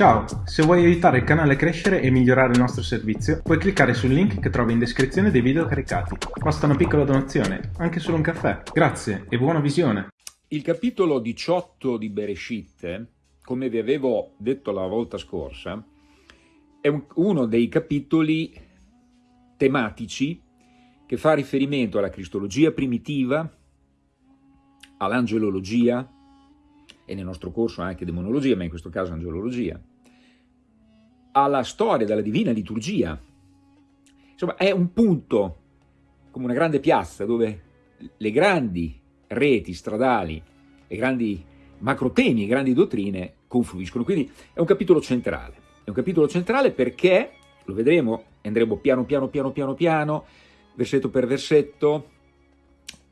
Ciao, se vuoi aiutare il canale a crescere e migliorare il nostro servizio, puoi cliccare sul link che trovi in descrizione dei video caricati. Basta una piccola donazione, anche solo un caffè. Grazie e buona visione! Il capitolo 18 di Bereshit, come vi avevo detto la volta scorsa, è un, uno dei capitoli tematici che fa riferimento alla cristologia primitiva, all'angelologia, e nel nostro corso anche demonologia, ma in questo caso angelologia, alla storia della divina liturgia. Insomma, è un punto, come una grande piazza, dove le grandi reti stradali, le grandi macrotemi, le grandi dottrine confluiscono. Quindi è un capitolo centrale. È un capitolo centrale perché, lo vedremo, andremo piano piano piano piano piano, versetto per versetto,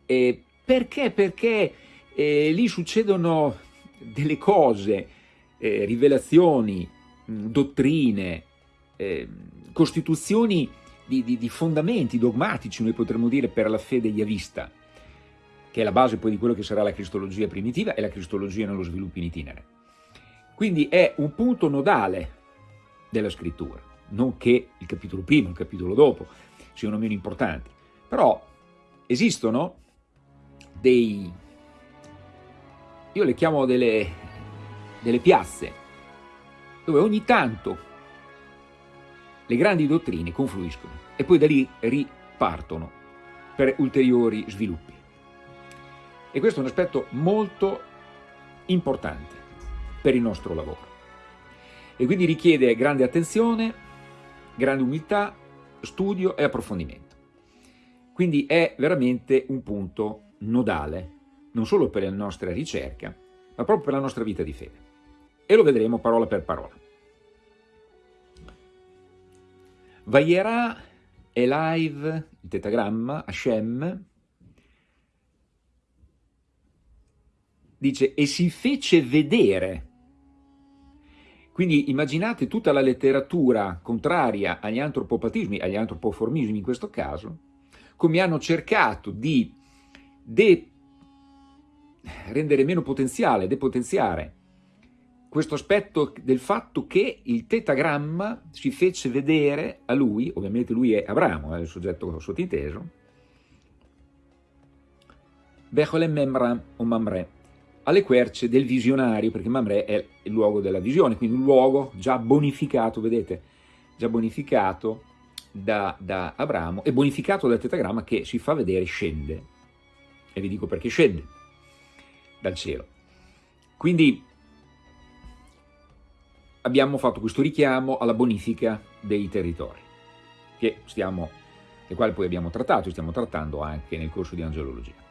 perché? Perché eh, lì succedono delle cose, eh, rivelazioni, mh, dottrine, eh, costituzioni di, di, di, fondamenti dogmatici, noi potremmo dire, per la fede yavista, che è la base poi di quello che sarà la cristologia primitiva e la cristologia nello sviluppo in itinere. Quindi è un punto nodale della scrittura, non che il capitolo primo, il capitolo dopo siano meno importanti, però esistono dei io le chiamo delle, delle piazze, dove ogni tanto le grandi dottrine confluiscono e poi da lì ripartono per ulteriori sviluppi. E questo è un aspetto molto importante per il nostro lavoro. E quindi richiede grande attenzione, grande umiltà, studio e approfondimento. Quindi è veramente un punto nodale non solo per la nostra ricerca, ma proprio per la nostra vita di fede. E lo vedremo parola per parola. Vayera Elive, il tetagramma, Hashem, dice, e si fece vedere. Quindi immaginate tutta la letteratura contraria agli antropopatismi, agli antropoformismi in questo caso, come hanno cercato di de rendere meno potenziale, depotenziare questo aspetto del fatto che il tetagramma si fece vedere a lui, ovviamente lui è Abramo, è il soggetto sottinteso, Becholem Memra o Mamre, alle querce del visionario, perché Mamre è il luogo della visione, quindi un luogo già bonificato, vedete, già bonificato da, da Abramo e bonificato dal tetagramma che si fa vedere scende. E vi dico perché scende dal cielo. Quindi abbiamo fatto questo richiamo alla bonifica dei territori, che stiamo, del quale poi abbiamo trattato e stiamo trattando anche nel corso di angelologia.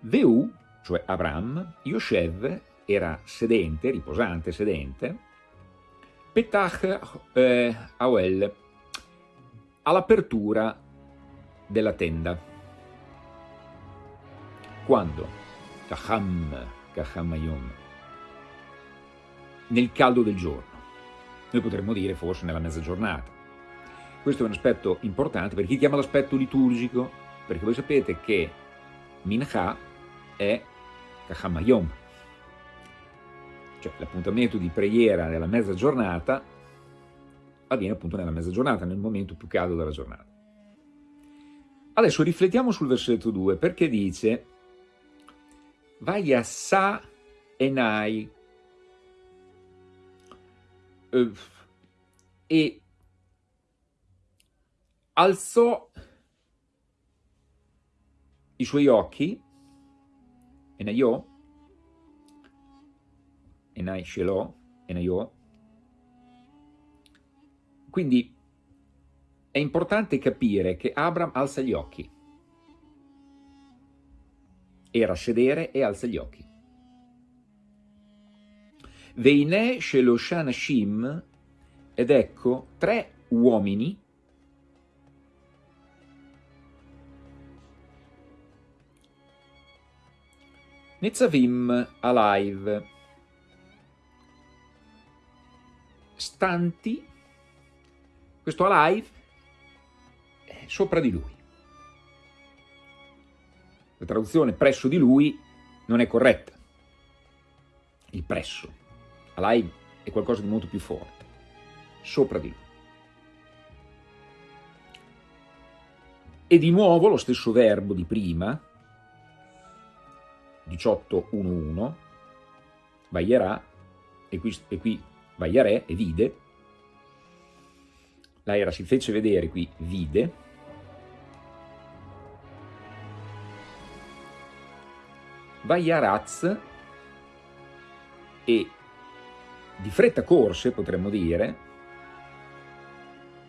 Veu, cioè Abram, Yoshev era sedente, riposante, sedente, Petach eh, Aoel, all'apertura della tenda. Quando? Kaham, Kahamayom. Nel caldo del giorno. Noi potremmo dire forse nella mezza giornata. Questo è un aspetto importante per chi chiama l'aspetto liturgico, perché voi sapete che Mincha è Kahamayom, cioè l'appuntamento di preghiera nella mezza giornata avviene appunto nella mezza giornata, nel momento più caldo della giornata. Adesso riflettiamo sul versetto 2 perché dice Sa Enai e alzò i suoi occhi, Enaiò, Enai Shelò, Enaiò, quindi è importante capire che Abram alza gli occhi, era sedere e alza gli occhi. Veine Sheloshan Shim, ed ecco tre uomini Netzavim Alive, stanti, questo Alive sopra di lui. La traduzione presso di lui non è corretta. Il presso. Alai è qualcosa di molto più forte, sopra di lui. E di nuovo lo stesso verbo di prima, 18.1.1, vaierà, e qui, e qui vaiarè e vide, l'aera si fece vedere qui, vide, Vaiaraz e di fretta corse, potremmo dire,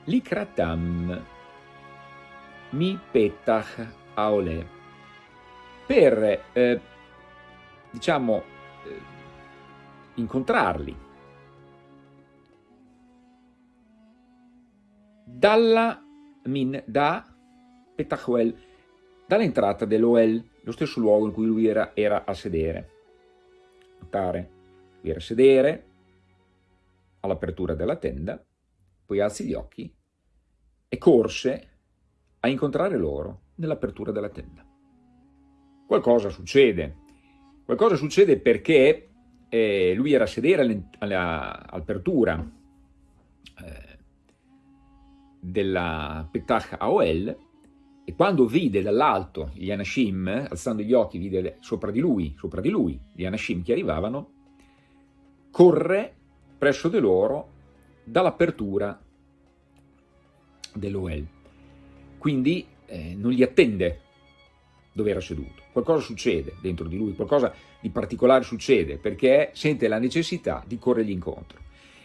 Likratam mi petach aole, per, eh, diciamo, eh, incontrarli. Dalla min da Petachuel, dall'entrata dell'Oel, lo stesso luogo in cui lui era, era a sedere. Notare, lui era a sedere all'apertura della tenda, poi alzi gli occhi e corse a incontrare loro nell'apertura della tenda. Qualcosa succede, qualcosa succede perché eh, lui era a sedere all'apertura eh, della Petach Aoel e quando vide dall'alto gli Anashim, alzando gli occhi, vide sopra di lui, sopra di lui gli Anashim che arrivavano, corre presso di loro dall'apertura dell'Oel. Quindi eh, non li attende dove era seduto. Qualcosa succede dentro di lui, qualcosa di particolare succede perché sente la necessità di corrergli incontro.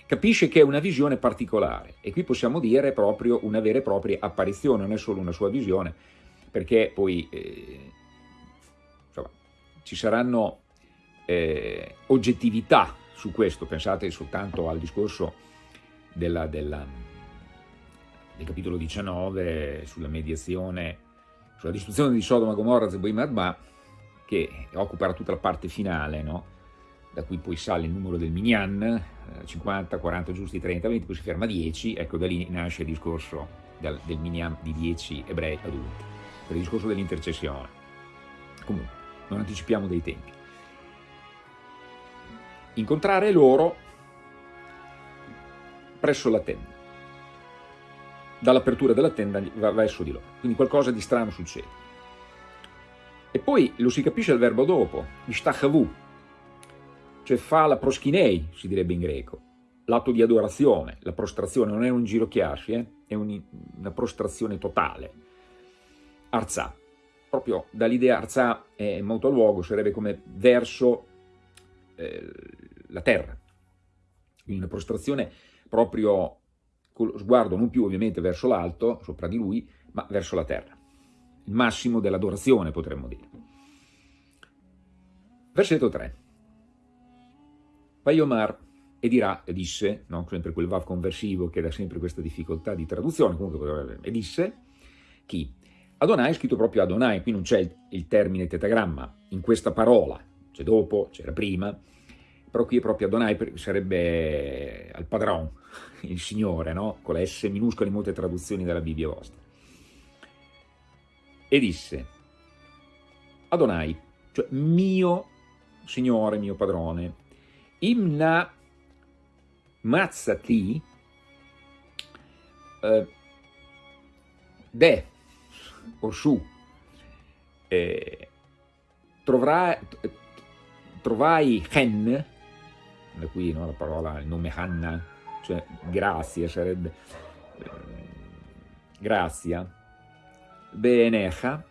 Capisce che è una visione particolare e qui possiamo dire proprio una vera e propria apparizione, non è solo una sua visione, perché poi eh, insomma, ci saranno eh, oggettività su questo, pensate soltanto al discorso della, della, del capitolo 19 sulla mediazione sulla distruzione di Sodoma, Gomorra, Zeboim Adma, che occuperà tutta la parte finale, no? Da cui poi sale il numero del Minyan, 50, 40 giusti, 30, 20, poi si ferma a 10, ecco da lì nasce il discorso del, del Minyan di 10 ebrei adulti, per il discorso dell'intercessione. Comunque, non anticipiamo dei tempi. Incontrare loro presso la tenda dall'apertura della tenda va verso di loro. Quindi qualcosa di strano succede. E poi lo si capisce il verbo dopo, ishtachavu, cioè fa la proschinei, si direbbe in greco, l'atto di adorazione, la prostrazione, non è un girocchiarsi, eh? è un, una prostrazione totale. Arzà, proprio dall'idea arzà è molto a luogo, sarebbe come verso eh, la terra, quindi una prostrazione proprio con lo sguardo non più ovviamente verso l'alto, sopra di lui, ma verso la terra. Il massimo dell'adorazione, potremmo dire. Versetto 3. Vaiomar e dirà, e disse, no? sempre quel vav conversivo che dà sempre questa difficoltà di traduzione, comunque, e disse, chi? Adonai scritto proprio Adonai, qui non c'è il termine tetagramma, in questa parola, c'è dopo, c'era prima, però qui è proprio Adonai, sarebbe al padron, il Signore, no? con la S minuscola in molte traduzioni della Bibbia vostra. E disse, Adonai, cioè mio Signore, mio padrone, imna mazzati eh, de o su eh, trovrai, trovai hen da qui no, la parola, il nome Hanna, cioè grazia, sarebbe eh, grazia, Benecha,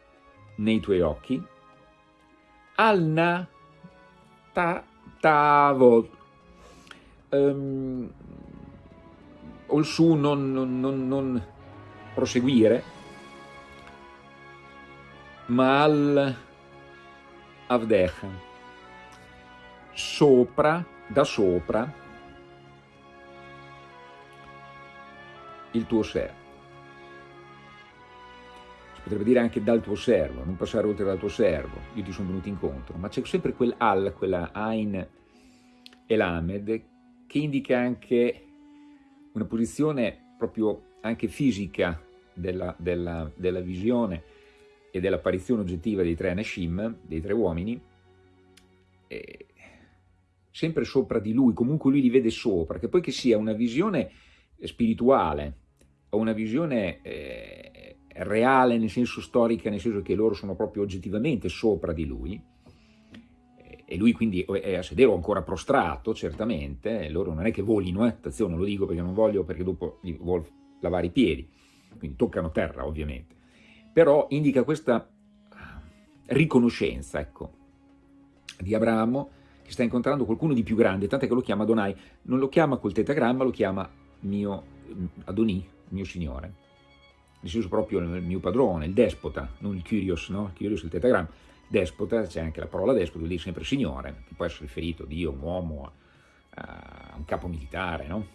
nei tuoi occhi, Alna ta, Tavot, um, o il su non, non, non, non proseguire, ma al Avdecha, sopra da sopra il tuo servo. Potrebbe dire anche dal tuo servo, non passare oltre dal tuo servo, io ti sono venuto incontro, ma c'è sempre quel al, quella Ain e l'Amed, che indica anche una posizione proprio anche fisica della, della, della visione e dell'apparizione oggettiva dei tre Anashim, dei tre uomini, e sempre sopra di lui, comunque lui li vede sopra, che poi che sia una visione spirituale o una visione eh, reale nel senso storica, nel senso che loro sono proprio oggettivamente sopra di lui, e lui quindi è a sedere o ancora prostrato, certamente, loro non è che volino, eh? attenzione, lo dico perché non voglio, perché dopo vuol lavare i piedi, quindi toccano terra ovviamente, però indica questa riconoscenza, ecco, di Abramo che sta incontrando qualcuno di più grande, tant'è che lo chiama Adonai, non lo chiama col tetagramma, lo chiama mio Adonì, mio signore, senso proprio il mio padrone, il despota, non il Kyrios, no? Il Kyrios è il tetagramma, despota, c'è anche la parola despota, vuol dire sempre signore, che può essere riferito a Dio, un uomo, a un capo militare, no?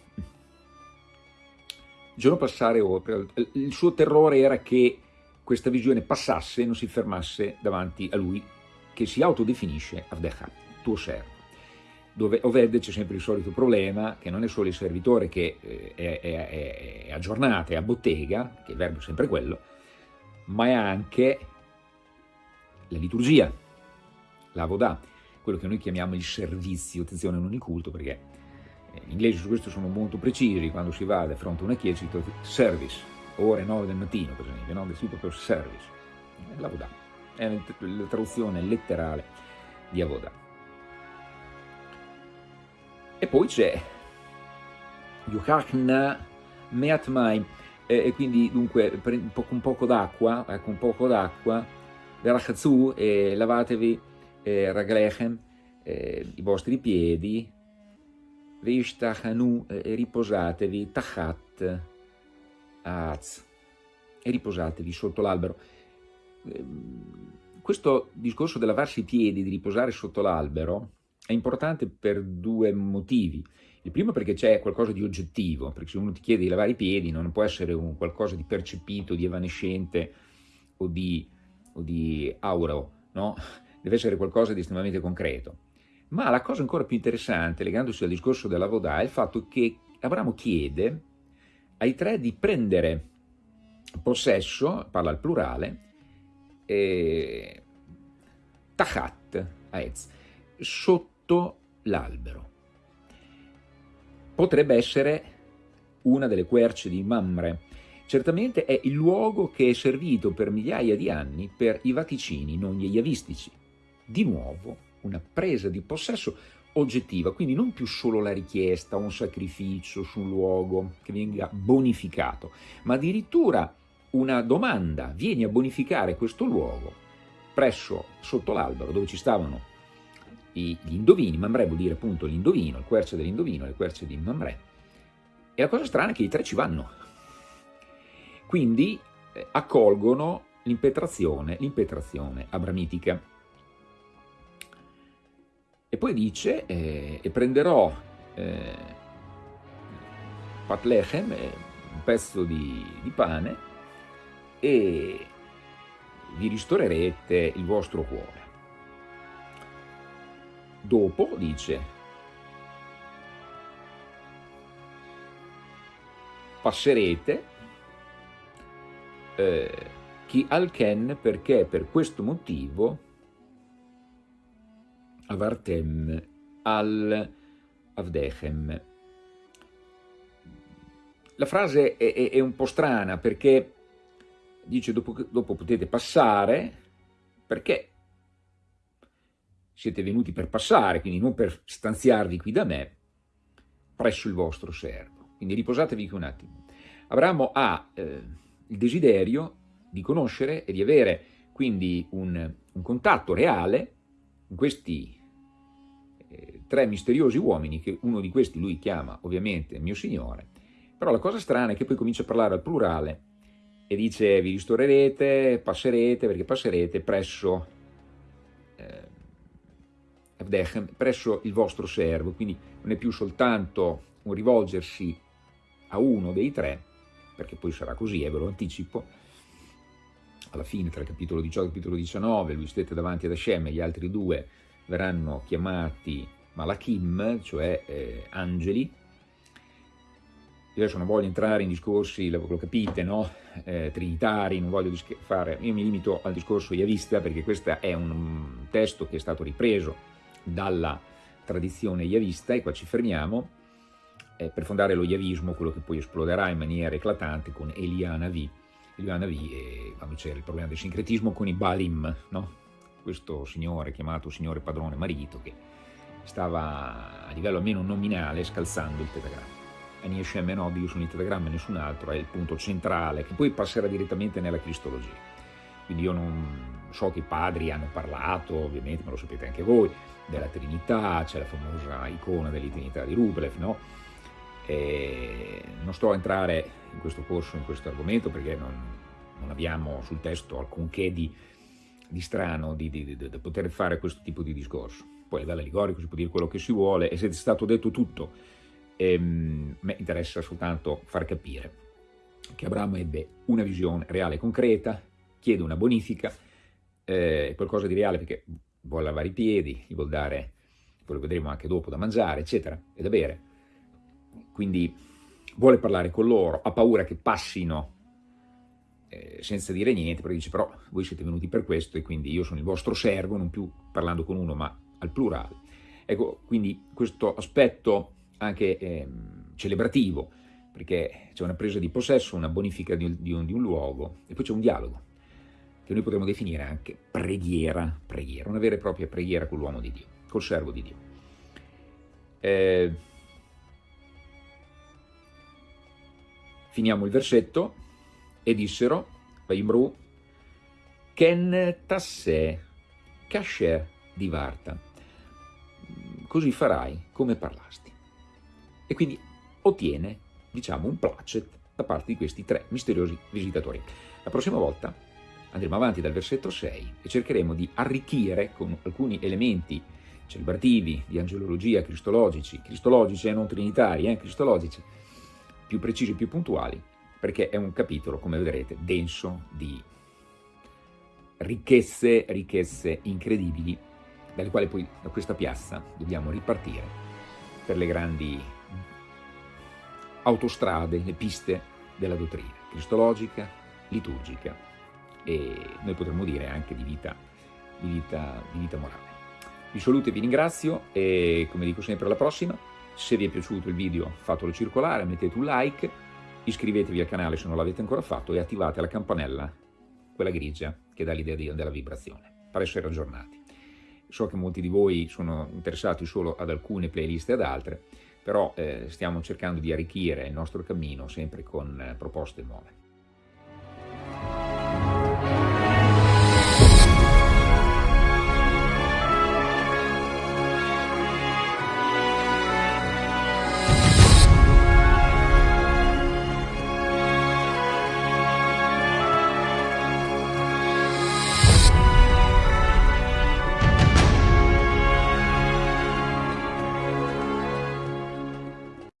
Il giorno passare oltre, il suo terrore era che questa visione passasse e non si fermasse davanti a lui, che si autodefinisce Avdecha, tuo servo. Dove Oved c'è sempre il solito problema, che non è solo il servitore che eh, è, è, è a giornata, è a bottega, che il verbo è sempre quello, ma è anche la liturgia, la vodà, quello che noi chiamiamo il servizio, attenzione non il culto, perché gli inglesi su questo sono molto precisi, quando si va di fronte a una chiesa si dice service, ore 9 del mattino per esempio, no? si proprio service, la vodà, è la traduzione letterale di avoda. E poi c'è Yuhachna Meatmai, e quindi dunque un poco, d'acqua, ecco un poco d'acqua, Verachazù e lavatevi eh, raglechem, eh, i vostri piedi, Veishtachanu e riposatevi, Tachat, Az, e riposatevi sotto l'albero. Ehm, questo discorso di lavarsi i piedi, di riposare sotto l'albero, è importante per due motivi. Il primo perché c'è qualcosa di oggettivo, perché se uno ti chiede di lavare i piedi non può essere un qualcosa di percepito, di evanescente o di o di aureo, no? deve essere qualcosa di estremamente concreto. Ma la cosa ancora più interessante, legandosi al discorso della Vodà, è il fatto che Abramo chiede ai tre di prendere possesso, parla al plurale, eh, tachat, aez, sotto l'albero. Potrebbe essere una delle querce di Mamre, Certamente è il luogo che è servito per migliaia di anni per i vaticini non yavistici. Di nuovo una presa di possesso oggettiva, quindi non più solo la richiesta, un sacrificio su un luogo che venga bonificato, ma addirittura una domanda, vieni a bonificare questo luogo presso, sotto l'albero dove ci stavano gli indovini, Mamre vuol dire appunto l'indovino, il querce dell'indovino, le querce di Mamre. E la cosa strana è che i tre ci vanno, quindi eh, accolgono l'impetrazione, l'impetrazione abramitica. E poi dice, eh, e prenderò eh, patlechem, eh, un pezzo di, di pane, e vi ristorerete il vostro cuore. Dopo dice, passerete eh, chi al Ken perché per questo motivo avartem al avdechem. La frase è, è, è, un po' strana perché dice dopo, dopo potete passare perché siete venuti per passare, quindi non per stanziarvi qui da me, presso il vostro servo. Quindi riposatevi qui un attimo. Abramo ha eh, il desiderio di conoscere e di avere quindi un, un contatto reale con questi eh, tre misteriosi uomini, che uno di questi lui chiama ovviamente mio Signore, però la cosa strana è che poi comincia a parlare al plurale e dice vi ristorerete, passerete, perché passerete presso, presso il vostro servo, quindi non è più soltanto un rivolgersi a uno dei tre, perché poi sarà così, e ve lo anticipo, alla fine tra il capitolo 18 e il capitolo 19 lui stette davanti ad Hashem e gli altri due verranno chiamati Malachim, cioè eh, angeli. Io adesso non voglio entrare in discorsi, lo, capite, no? eh, trinitari, non voglio fare, io mi limito al discorso Yavista perché questo è un testo che è stato ripreso dalla tradizione yavista, e qua ci fermiamo, eh, per fondare lo yavismo, quello che poi esploderà in maniera eclatante con Eliana V, Eliana V e quando c'era il problema del sincretismo con i Balim, no? questo signore chiamato signore padrone marito che stava a livello almeno nominale scalzando il tetagramma. Ani Hashem e Nod, io sono il tetagramma e nessun altro, è il punto centrale che poi passerà direttamente nella cristologia. Quindi io non so che i padri hanno parlato, ovviamente, ma lo sapete anche voi, della Trinità, c'è la famosa icona dell'Eternità di Rublev, no? E non sto a entrare in questo corso, in questo argomento, perché non, non abbiamo sul testo alcunché di, di strano di, di, di, poter fare questo tipo di discorso. Poi a livello allegorico si può dire quello che si vuole, e se è stato detto tutto, ehm, me interessa soltanto far capire che Abramo ebbe una visione reale e concreta, chiede una bonifica, eh, qualcosa di reale perché vuole lavare i piedi, gli vuole dare, poi lo vedremo anche dopo, da mangiare, eccetera, e da bere. Quindi vuole parlare con loro, ha paura che passino eh, senza dire niente, perché dice però voi siete venuti per questo e quindi io sono il vostro servo, non più parlando con uno ma al plurale. Ecco, quindi questo aspetto anche eh, celebrativo, perché c'è una presa di possesso, una bonifica di, di, un, di un luogo e poi c'è un dialogo che noi potremmo definire anche preghiera, preghiera, una vera e propria preghiera con l'uomo di Dio, col servo di Dio. Eh, finiamo il versetto, e dissero, Vaimru, Ken tassè, kasher di Varta, così farai come parlasti. E quindi ottiene, diciamo, un placet da parte di questi tre misteriosi visitatori. La prossima volta andremo avanti dal versetto 6 e cercheremo di arricchire con alcuni elementi celebrativi, di angelologia, cristologici, cristologici e non trinitari, eh, cristologici, più precisi, più puntuali, perché è un capitolo, come vedrete, denso di ricchezze, ricchezze incredibili, dalle quali poi da questa piazza dobbiamo ripartire per le grandi autostrade, le piste della dottrina cristologica, liturgica e noi potremmo dire anche di vita, di vita, di vita morale. Vi saluto e vi ringrazio e come dico sempre alla prossima, se vi è piaciuto il video fatelo circolare, mettete un like, iscrivetevi al canale se non l'avete ancora fatto e attivate la campanella, quella grigia che dà l'idea della vibrazione, per essere aggiornati. So che molti di voi sono interessati solo ad alcune playlist e ad altre, però eh, stiamo cercando di arricchire il nostro cammino sempre con eh, proposte nuove.